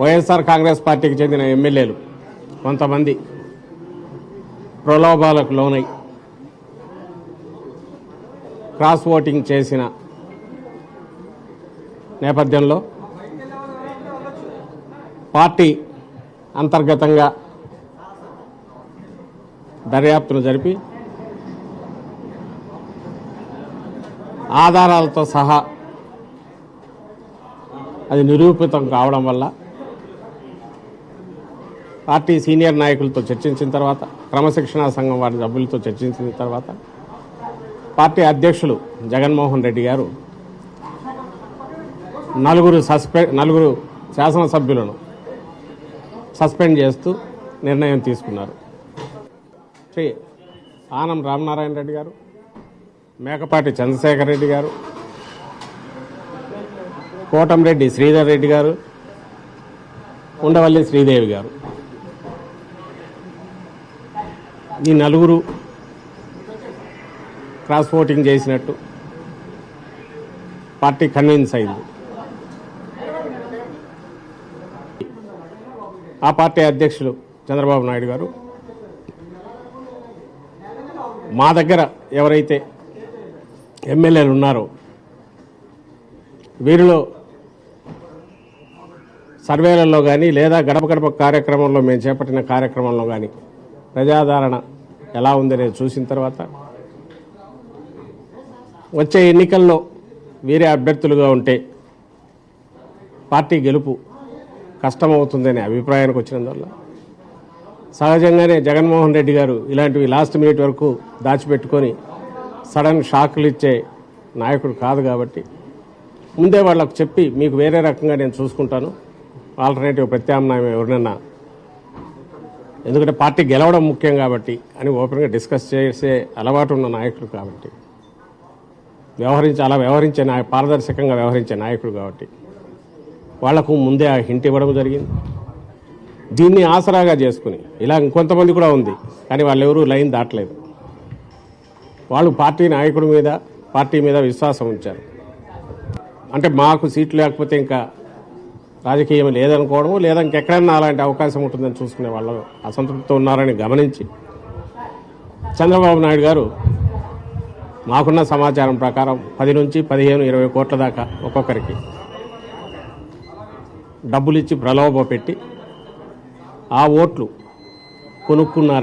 వైఎస్ఆర్ కాంగ్రెస్ పార్టీకి చెందిన ఎమ్మెల్యేలు కొంతమంది ప్రలోభాలకు లోనై క్రాస్ ఓటింగ్ చేసిన నేపథ్యంలో పార్టీ అంతర్గతంగా దర్యాప్తును జరిపి ఆధారాలతో సహా అది నిరూపితం కావడం వల్ల పార్టీ సీనియర్ నాయకులతో చర్చించిన తర్వాత క్రమశిక్షణా సంఘం వారి సభ్యులతో చర్చించిన తర్వాత పార్టీ అధ్యక్షులు జగన్మోహన్ రెడ్డి గారు నలుగురు సస్పె నలుగురు శాసనసభ్యులను సస్పెండ్ చేస్తూ నిర్ణయం తీసుకున్నారు. శ్రీ ఆనం రామనారాయణ రెడ్డి గారు మేకపాటి చంద్రశేఖర్ రెడ్డి గారు కోటంరెడ్డి శ్రీధర్ రెడ్డి గారు ఉండవల్లి శ్రీదేవి గారు. ఈ నలుగురు క్రాస్ ఓటింగ్ చేసినట్టు. పార్టీ కన్విన్స్ అయింది. ఆ పార్టీ అధ్యక్షులు చంద్రబాబు నాయుడు గారు. మా దగ్గర ఎవరైతే ఎమ్మెల్యేలు ఉన్నారో వీరిలో సర్వేలలో కానీ లేదా గడప గడప కార్యక్రమంలో మేము చేపట్టిన కార్యక్రమంలో కానీ ప్రజాదరణ ఎలా ఉందనేది చూసిన తర్వాత వచ్చే ఎన్నికల్లో వీరే అభ్యర్థులుగా ఉంటే పార్టీ గెలుపు కష్టమవుతుందనే అభిప్రాయానికి వచ్చినందువల్ల సహజంగానే జగన్మోహన్ రెడ్డి గారు ఇలాంటివి లాస్ట్ మినిట్ వరకు దాచిపెట్టుకొని సడన్ షాకులు ఇచ్చే నాయకుడు కాదు కాబట్టి ముందే వాళ్ళకు చెప్పి మీకు వేరే రకంగా నేను చూసుకుంటాను. ఆల్టర్నేటివ్ ప్రత్యామ్నాయం ఎవరినన్నా ఎందుకంటే పార్టీ గెలవడం ముఖ్యం కాబట్టి అని ఓపెన్గా డిస్కస్ చేసే అలవాటు ఉన్న నాయకుడు కాబట్టి. వ్యవహరించి అలా వ్యవహరించే నాయ పారదర్శకంగా వ్యవహరించే నాయకుడు కాబట్టి. వాళ్ళకు ముందే ఆ హింట్ ఇవ్వడం జరిగింది. దీన్ని ఆసరాగా చేసుకుని ఇలా ఇంకొంతమంది కూడా ఉంది కానీ వాళ్ళు ఎవరూ లైన్ దాటలేదు. వాళ్ళు పార్టీ నాయకుడి మీద పార్టీ మీద విశ్వాసం ఉంచారు. అంటే మాకు సీట్లు లేకపోతే ఇంకా రాజకీయం లేదనుకోవడం లేదా ఇంకెక్కడన్నా అలాంటి అవకాశం ఉంటుందని చూసుకునే వాళ్ళు అసంతృప్తితో ఉన్నారని గమనించి చంద్రబాబు నాయుడు గారు మాకున్న సమాచారం ప్రకారం పది నుంచి పదిహేను ఇరవై కోట్ల దాకా ఒక్కొక్కరికి డబ్బులిచ్చి ప్రలోభ పెట్టి ఆ ఓట్లు కొనుక్కున్నారు.